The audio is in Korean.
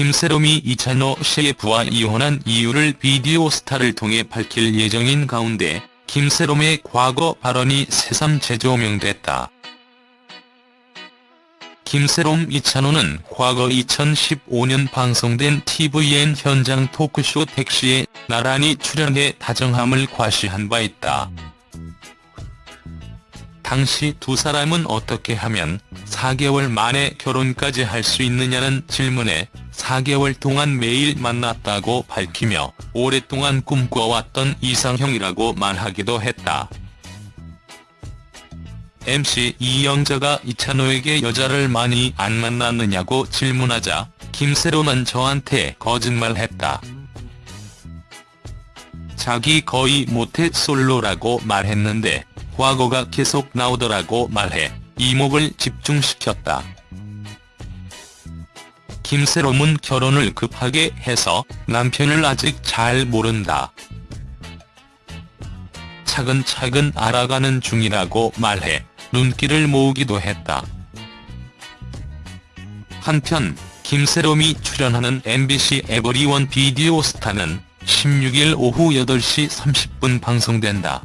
김세롬이 이찬호 CF와 이혼한 이유를 비디오 스타를 통해 밝힐 예정인 가운데 김세롬의 과거 발언이 새삼 재조명됐다. 김세롬 이찬호는 과거 2015년 방송된 tvN 현장 토크쇼 택시에 나란히 출연해 다정함을 과시한 바 있다. 당시 두 사람은 어떻게 하면 4개월 만에 결혼까지 할 수 있느냐는 질문에 4개월 동안 매일 만났다고 밝히며 오랫동안 꿈꿔왔던 이상형이라고 말하기도 했다. MC 이영자가 이찬호에게 여자를 많이 안 만났느냐고 질문하자 김세롬은 저한테 거짓말했다. 자기 거의 모태 솔로라고 말했는데 과거가 계속 나오더라고 말해 이목을 집중시켰다. 김세롬은 결혼을 급하게 해서 남편을 아직 잘 모른다. 차근차근 알아가는 중이라고 말해 눈길을 모으기도 했다. 한편 김세롬이 출연하는 MBC 에버리원 비디오 스타는 16일 오후 8시 30분 방송된다.